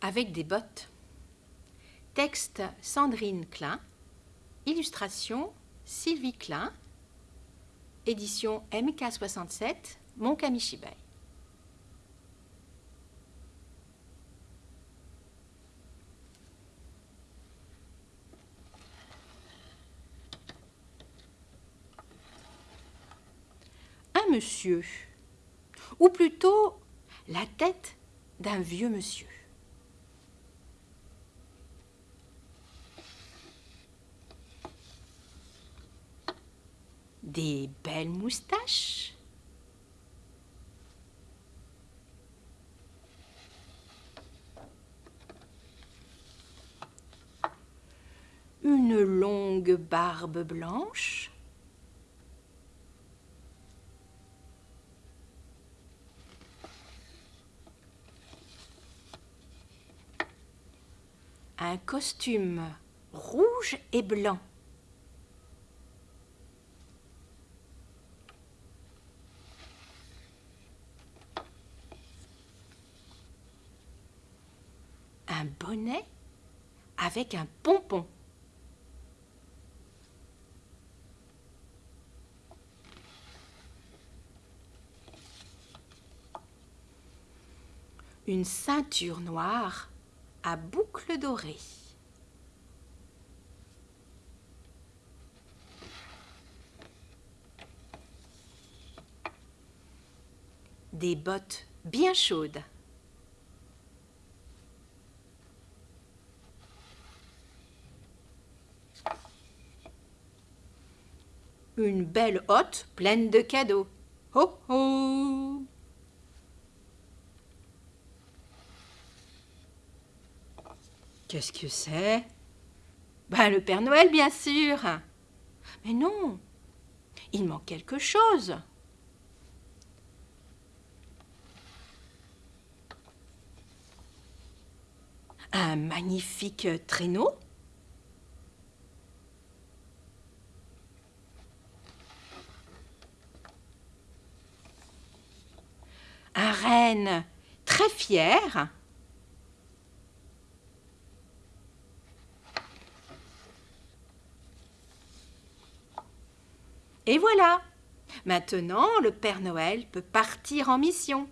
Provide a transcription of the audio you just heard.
avec des bottes. Texte Sandrine Klein. Illustration Sylvie Klein. Édition MK67, Monkamishibai. Un monsieur, ou plutôt la tête d'un vieux monsieur. Des belles moustaches. Une longue barbe blanche. un costume rouge et blanc. Un bonnet avec un pompon. Une ceinture noire à boucles dorées. Des bottes bien chaudes. Une belle hotte pleine de cadeaux. Ho ho Qu'est-ce que c'est? Ben le Père Noël, bien sûr. Mais non, il manque quelque chose. Un magnifique traîneau? Très fier. Et voilà Maintenant, le Père Noël peut partir en mission.